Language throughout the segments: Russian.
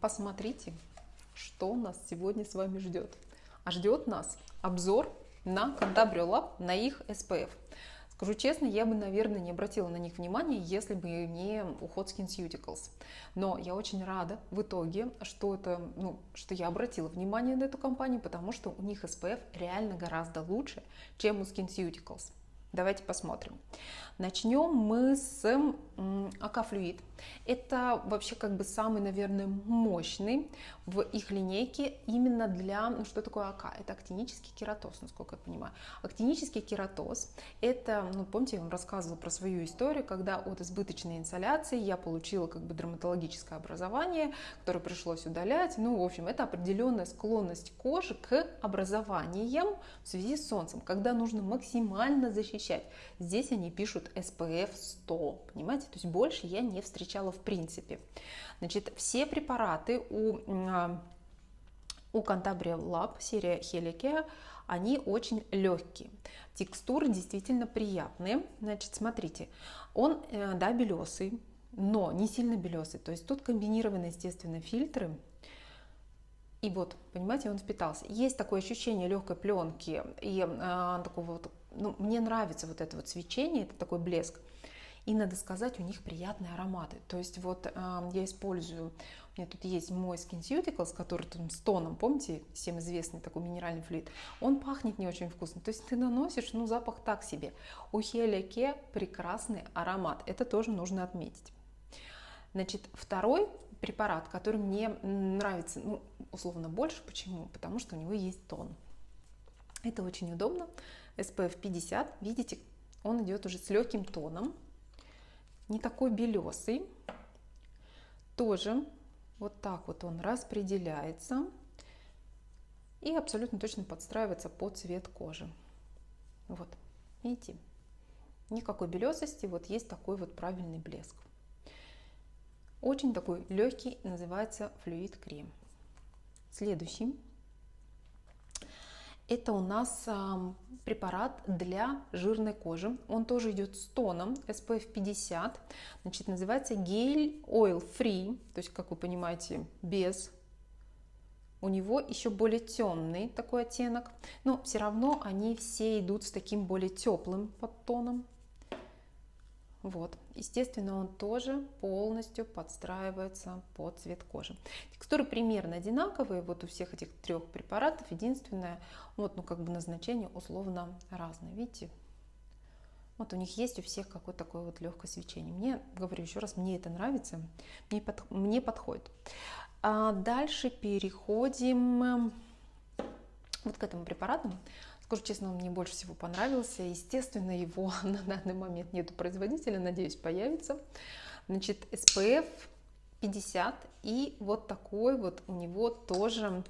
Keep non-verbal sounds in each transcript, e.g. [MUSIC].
посмотрите, что нас сегодня с вами ждет. А ждет нас обзор на Cantabria Lab, на их SPF. Скажу честно, я бы, наверное, не обратила на них внимания, если бы не уход SkinCeuticals. Но я очень рада в итоге, что, это, ну, что я обратила внимание на эту компанию, потому что у них SPF реально гораздо лучше, чем у SkinCeuticals. Давайте посмотрим. Начнем мы с Акафлюид. Это вообще как бы самый, наверное, мощный в их линейке именно для, ну что такое АК? Это актинический кератоз, насколько я понимаю. Актинический кератоз, это, ну помните, я вам рассказывала про свою историю, когда от избыточной инсоляции я получила как бы дерматологическое образование, которое пришлось удалять. Ну, в общем, это определенная склонность кожи к образованиям в связи с солнцем, когда нужно максимально защищать. Здесь они пишут SPF 100, понимаете? То есть больше я не встречала в принципе. Значит, все препараты у, а, у Cantabria Lab, серия Helicare, они очень легкие. Текстуры действительно приятные. Значит, смотрите, он, э, да, белесый, но не сильно белесый. То есть тут комбинированы, естественно, фильтры. И вот, понимаете, он впитался. Есть такое ощущение легкой пленки и э, такого вот, ну, мне нравится вот это вот свечение, это такой блеск. И надо сказать, у них приятные ароматы. То есть вот э, я использую, у меня тут есть мой SkinCeuticals, который там с тоном, помните, всем известный такой минеральный флюид, он пахнет не очень вкусно. То есть ты наносишь, ну запах так себе. У Хелике прекрасный аромат, это тоже нужно отметить. Значит, второй препарат, который мне нравится, ну, условно больше, почему? Потому что у него есть тон. Это очень удобно. SPF 50, видите, он идет уже с легким тоном, не такой белесый. Тоже вот так вот он распределяется и абсолютно точно подстраивается под цвет кожи. Вот, видите, никакой белесости, вот есть такой вот правильный блеск. Очень такой легкий, называется флюид крем. Следующий это у нас препарат для жирной кожи. Он тоже идет с тоном SPF 50. Значит, называется гель Oil Free. То есть, как вы понимаете, без. У него еще более темный такой оттенок. Но все равно они все идут с таким более теплым подтоном. Вот. Естественно, он тоже полностью подстраивается под цвет кожи. Текстуры примерно одинаковые вот у всех этих трех препаратов. Единственное, вот, ну, как бы назначение условно разное. Видите? Вот у них есть у всех какое-то такое вот легкое свечение. Мне, говорю еще раз, мне это нравится, мне, под, мне подходит. А дальше переходим вот к этому препарату. Скажу честно, он мне больше всего понравился. Естественно, его [LAUGHS] на данный момент нету производителя, надеюсь, появится. Значит, SPF 50 и вот такой вот у него тоже,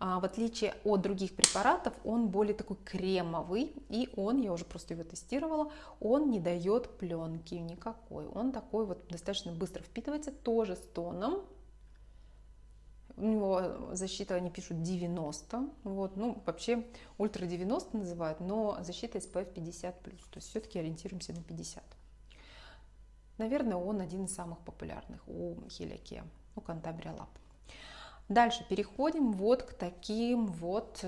а, в отличие от других препаратов, он более такой кремовый. И он, я уже просто его тестировала, он не дает пленки никакой. Он такой вот достаточно быстро впитывается, тоже с тоном у него защита, они пишут 90, вот, ну, вообще ультра 90 называют, но защита SPF 50+, то есть все-таки ориентируемся на 50. Наверное, он один из самых популярных у Хелике, у Cantabria. Дальше переходим вот к таким вот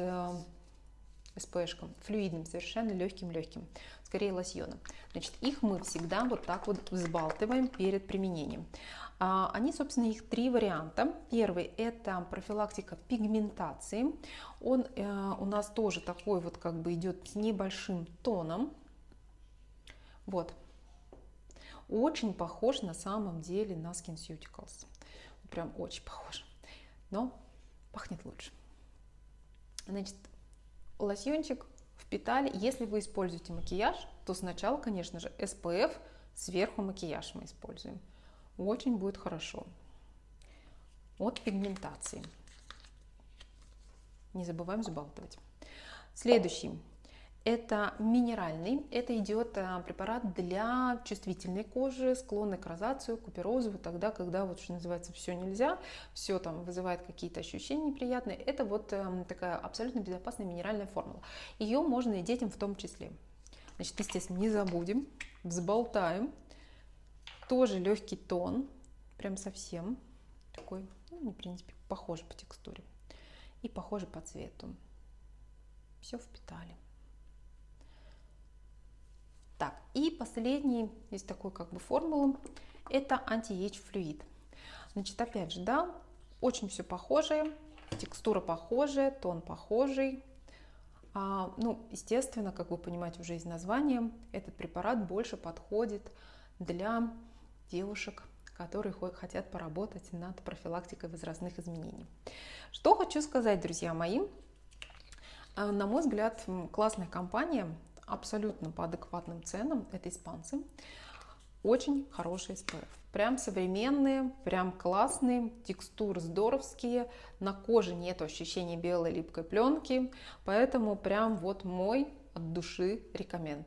СПшкам, флюидным, совершенно легким-легким, скорее лосьоном. Значит, их мы всегда вот так вот взбалтываем перед применением. А, они, собственно, их три варианта. Первый – это профилактика пигментации. Он э, у нас тоже такой вот как бы идет с небольшим тоном. Вот. Очень похож на самом деле на SkinCeuticals. Прям очень похож. Но пахнет лучше. Значит, лосьончик впитали. Если вы используете макияж, то сначала, конечно же, SPF, сверху макияж мы используем очень будет хорошо. От пигментации. Не забываем забалтывать. Следующий. Это минеральный, это идет э, препарат для чувствительной кожи, склонной к розацию, куперозу, тогда, когда вот что называется все нельзя, все там вызывает какие-то ощущения неприятные. Это вот эм, такая абсолютно безопасная минеральная формула. Ее можно и детям в том числе. Значит, естественно, не забудем, взболтаем тоже легкий тон, прям совсем такой, ну, в принципе, похожи по текстуре и похожи по цвету. Все впитали. Так, и последний, есть такой как бы формула, это anti-age флюид. Значит, опять же, да, очень все похожее, текстура похожая, тон похожий. А, ну, естественно, как вы понимаете уже из названия, этот препарат больше подходит для девушек, которые хотят поработать над профилактикой возрастных изменений. Что хочу сказать, друзья мои. А, на мой взгляд, классная компания, абсолютно по адекватным ценам, это испанцы. Очень хороший SPF. Прям современные, прям классные, текстуры здоровские, на коже нет ощущения белой липкой пленки, поэтому прям вот мой от души рекоменд.